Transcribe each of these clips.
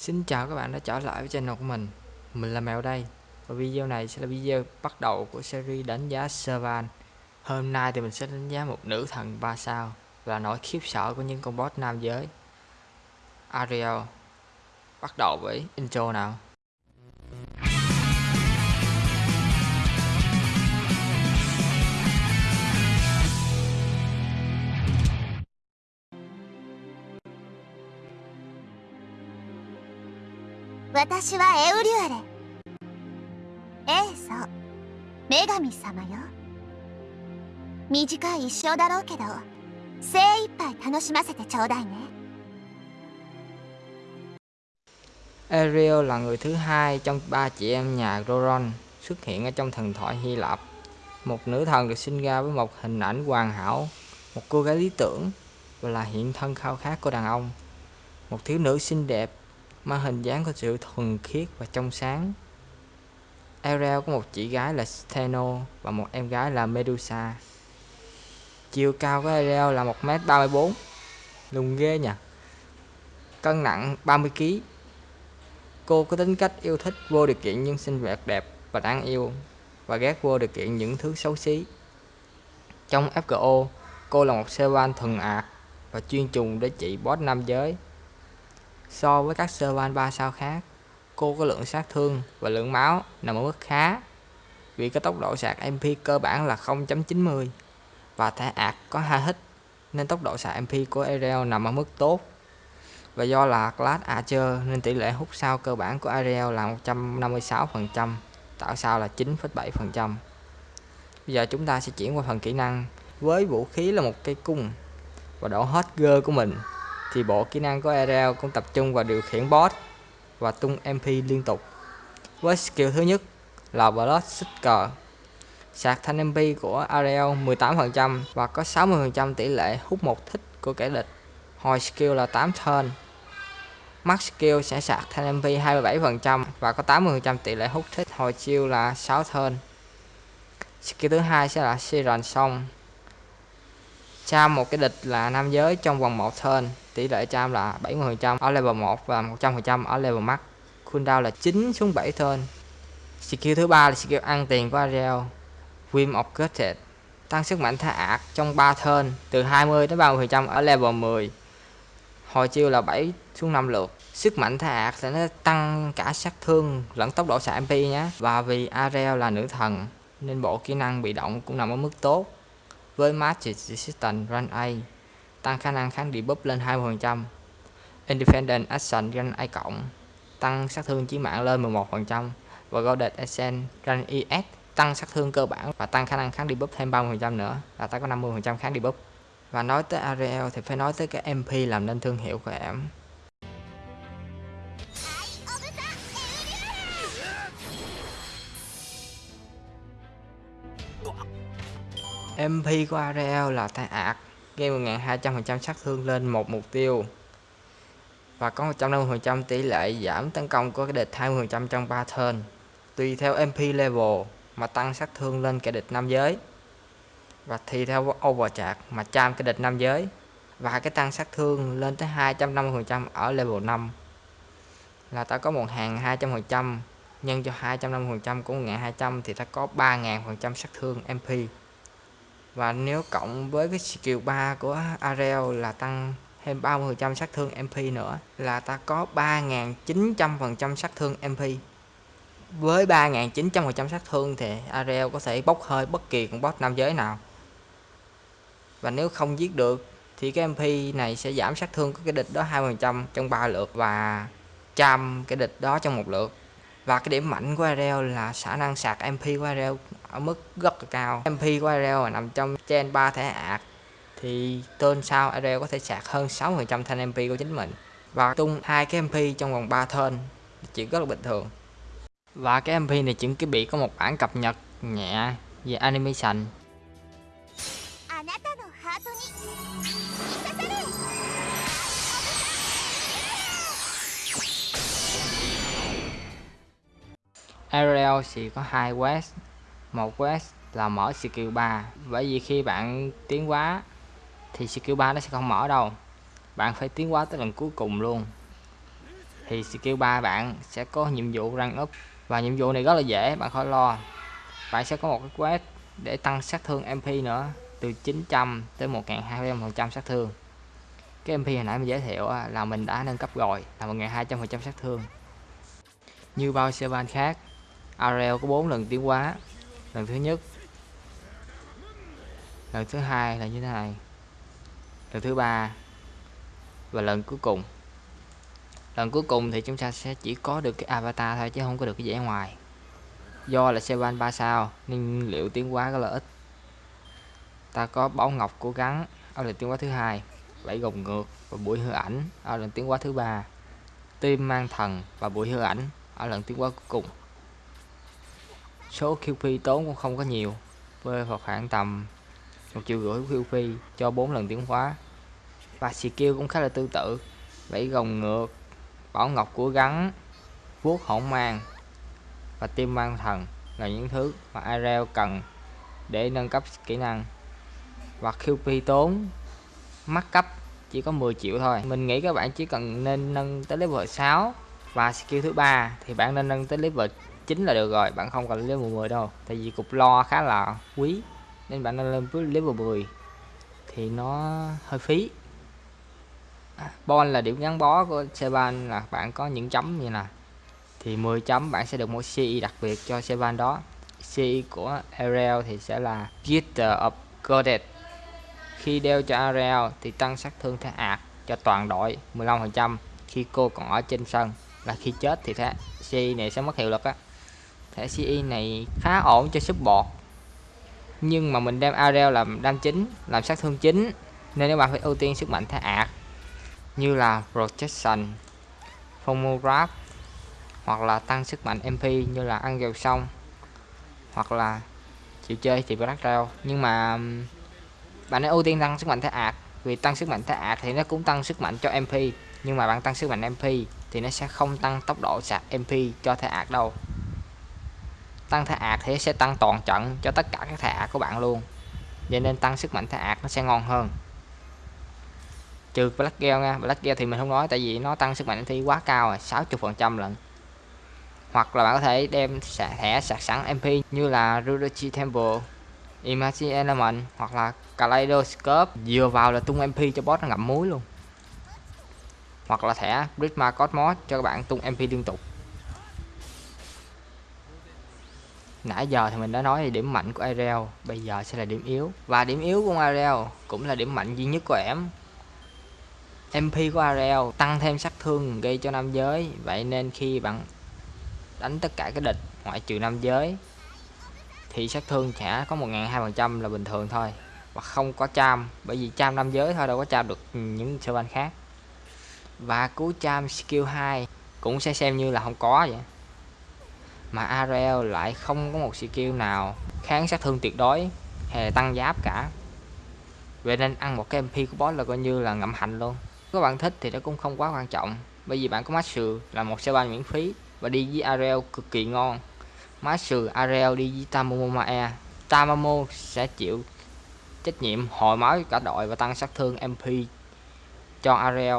Xin chào các bạn đã trở lại với channel của mình. Mình là Mèo đây. Và video này sẽ là video bắt đầu của series đánh giá Servan Hôm nay thì mình sẽ đánh giá một nữ thần 3 sao Và nỗi khiếp sợ của những con boss nam giới. Ariel, Bắt đầu với intro nào. 私はエウリュアレええそう女神様よ短い一生だろうけど精一杯楽しませてちょうだいね Ariel là người thứ hai trong ba chị em nhà Roron xuất hiện ở trong thần thoại Hy Lạp. Một nữ thần được sinh ra với một hình ảnh hoàn hảo, một cô gái lý tưởng và là hiện thân khao khát của đàn ông. Một thiếu nữ xinh đẹp mà hình dáng có sự thuần khiết và trong sáng. Ariel có một chị gái là Steno và một em gái là Medusa. Chiều cao của Ariel là 1m34, lùn ghê nhỉ. Cân nặng 30kg. Cô có tính cách yêu thích vô điều kiện những sinh vật đẹp và đáng yêu và ghét vô điều kiện những thứ xấu xí. Trong FGO, cô là một Servan thuần ạc và chuyên trùng để trị boss nam giới So với các servan 3 sao khác, cô có lượng sát thương và lượng máu nằm ở mức khá vì có tốc độ sạc MP cơ bản là 0.90 và thẻ ạc có hai hit nên tốc độ sạc MP của Ariel nằm ở mức tốt. Và do là class Archer nên tỷ lệ hút sao cơ bản của Ariel là 156% tạo sao là 9,7% bây giờ chúng ta sẽ chuyển qua phần kỹ năng với vũ khí là một cây cung và độ hot girl của mình thì bộ kỹ năng của Ariel cũng tập trung vào điều khiển boss và tung MP liên tục. Với skill thứ nhất là Blood Seeker. Sạc thanh MP của Ariel 18% và có 60% tỷ lệ hút một thích của kẻ địch. Hồi skill là 8 turn. Max skill sẽ sạc thanh MP 27% và có 80% tỷ lệ hút thích. Hồi chiêu là 6 turn. Skill thứ hai sẽ là Siren Song. Cham một cái địch là nam giới trong vòng 1 turn, tỷ lệ cham là 70% ở level 1 và 100% ở level max. Cooldown là 9 xuống 7 turn. Skill thứ ba là skill ăn tiền của Ariel Whim of Gutted tăng sức mạnh thả ạc trong 3 turn, từ 20 đến 30% ở level 10 hồi chiêu là 7 xuống 5 lượt. Sức mạnh thả ạc sẽ nó tăng cả sát thương lẫn tốc độ xạ MP nhé. Và vì Ariel là nữ thần, nên bộ kỹ năng bị động cũng nằm ở mức tốt với Magic Resistance Run A, tăng khả năng kháng debuff lên 20%. Independent Action Run A cộng, tăng sát thương chí mạng lên 11% và Golden Essence Run ES tăng sát thương cơ bản và tăng khả năng kháng debuff thêm 30% nữa, là ta có 50% kháng debuff. Và nói tới Ariel thì phải nói tới cái MP làm nên thương hiệu của em. MP của Ariel là thay ạc gây 1.200% sát thương lên một mục tiêu. Và có 150% tỷ lệ giảm tấn công của cái địch 20% trong 3 turn. Tùy theo MP level mà tăng sát thương lên kẻ địch nam giới. Và thì theo overcharge mà cham kẻ địch nam giới. Và cái tăng sát thương lên tới 250% ở level 5 là ta có một hàng 200% nhân cho 250% của 1200 thì ta có 3000% sát thương MP và nếu cộng với cái skill 3 của Ariel là tăng thêm 30% sát thương MP nữa, là ta có 3.900% sát thương MP với 3.900% sát thương thì Ariel có thể bốc hơi bất kỳ con boss nam giới nào. Và nếu không giết được thì cái MP này sẽ giảm sát thương của cái địch đó 20% trong 3 lượt và trăm cái địch đó trong một lượt. Và cái điểm mạnh của Ariel là khả năng sạc MP của Ariel ở mức rất là cao. MP của Ariel nằm trong trên 3 thẻ ạc thì tên sau Ariel có thể sạc hơn 60% thanh MP của chính mình và tung hai cái MP trong vòng 3 turn. Chuyện rất là bình thường. Và cái MP này chuẩn bị có một bản cập nhật nhẹ về animation. Ariel chỉ có hai quest một quest là mở skill 3 bởi vì khi bạn tiến quá thì skill 3 nó sẽ không mở đâu. Bạn phải tiến quá tới lần cuối cùng luôn. Thì skill 3 bạn sẽ có nhiệm vụ rank up và nhiệm vụ này rất là dễ, bạn khỏi lo. Bạn sẽ có một cái quest để tăng sát thương MP nữa, từ 900 tới 1200% sát thương. Cái MP hồi nãy mình giới thiệu là mình đã nâng cấp rồi, là 1200% sát thương. Như bao server khác, Ariel có 4 lần tiến hóa lần thứ nhất. Lần thứ hai là như thế này. Lần thứ ba và lần cuối cùng. Lần cuối cùng thì chúng ta sẽ chỉ có được cái avatar thôi chứ không có được cái vẻ ngoài. Do là xe ban 3 sao, nên liệu tiến hóa rất là ít ta có bảo ngọc cố gắng ở lần tiến hóa thứ hai bảy gồng ngược và buổi hư ảnh ở lần tiến hóa thứ ba. Tim mang thần và buổi hư ảnh ở lần tiến hóa cuối cùng số QP tốn cũng không có nhiều rơi vào khoảng tầm một triệu rưỡi QP cho 4 lần tiến hóa. Và skill cũng khá là tương tự vẫy gồng ngược, bảo ngọc của gắn, vuốt hỗn mang và tim mang thần là những thứ mà Ariel cần để nâng cấp kỹ năng. Và QP tốn mắc cấp chỉ có 10 triệu thôi. Mình nghĩ các bạn chỉ cần nên nâng tới level 6 và skill thứ ba thì bạn nên nâng tới level 9 là được rồi bạn không cần level 10 đâu. Tại vì cục lo khá là quý nên bạn nên lên với level 10 thì nó hơi phí. À, bon là điểm gắn bó của Seban là bạn có những chấm như nè. Thì 10 chấm bạn sẽ được một CI đặc biệt cho Seban đó. CI của Ariel thì sẽ là Gitter of godet. Khi đeo cho Ariel thì tăng sát thương thế ạt cho toàn đội 15% khi cô còn ở trên sân là khi chết thì thế CI này sẽ mất hiệu lực á thẻ CI này khá ổn cho support. Nhưng mà mình đem Ariel làm đam chính, làm sát thương chính, nên các bạn phải ưu tiên sức mạnh thẻ ạc, như là protection Fomograph hoặc là tăng sức mạnh MP như là ăn dầu xong hoặc là chịu chơi thì Black Rail. Nhưng mà bạn nên ưu tiên tăng sức mạnh thẻ ạc, vì tăng sức mạnh thẻ ạc thì nó cũng tăng sức mạnh cho MP nhưng mà bạn tăng sức mạnh MP thì nó sẽ không tăng tốc độ sạc MP cho thẻ ạc đâu tăng thẻ ạc thì sẽ tăng toàn trận cho tất cả các thẻ ạc của bạn luôn. Vậy nên tăng sức mạnh thẻ ạc nó sẽ ngon hơn. Trừ Black Gel nha, Black Gel thì mình không nói tại vì nó tăng sức mạnh thi quá cao rồi 60 phần trăm lận. Hoặc là bạn có thể đem thẻ sạc sẵn MP như là Rudochi Temple Imagine Element hoặc là Kaleidoscope vừa vào là tung MP cho boss nó ngậm muối luôn. Hoặc là thẻ Prisma Cosmos cho các bạn tung MP liên tục. Nãy giờ thì mình đã nói điểm mạnh của Ariel, bây giờ sẽ là điểm yếu. Và điểm yếu của Ariel cũng là điểm mạnh duy nhất của em. MP của Ariel tăng thêm sát thương gây cho nam giới, vậy nên khi bạn đánh tất cả cái địch ngoại trừ nam giới, thì sát thương sẽ có 1.200% là bình thường thôi. Và không có cham, bởi vì cham nam giới thôi, đâu có cham được những sơ banh khác. Và cú cham skill 2 cũng sẽ xem như là không có vậy mà Ariel lại không có một skill nào kháng sát thương tuyệt đối hay tăng giáp cả. Vậy nên ăn một cái MP của boss là coi như là ngậm hạnh luôn. Các bạn thích thì nó cũng không quá quan trọng, bởi vì bạn có Master là một xe ban miễn phí và đi với Ariel cực kỳ ngon. Master Ariel đi với Tamamomae Tamamo sẽ chịu trách nhiệm hồi máu cả đội và tăng sát thương MP cho Ariel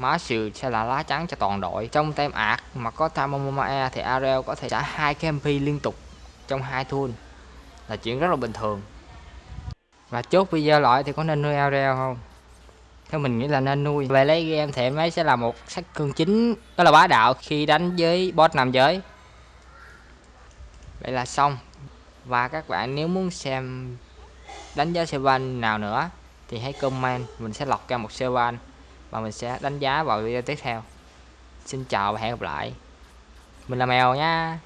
má Sự sẽ là lá trắng cho toàn đội. Trong tem ạc mà có Tamamomae thì Ariel có thể trả hai cái MP liên tục trong hai thun là chuyện rất là bình thường. Và chốt video lại thì có nên nuôi Ariel không? Theo mình nghĩ là nên nuôi. Về lấy game thì em ấy sẽ là một sát cương chính, đó là bá đạo khi đánh với boss nam giới. Vậy là xong. Và các bạn nếu muốn xem đánh giá Sevan nào nữa thì hãy comment. Mình sẽ lọc ra một Sevan và mình sẽ đánh giá vào video tiếp theo. Xin chào và hẹn gặp lại. Mình là mèo nha.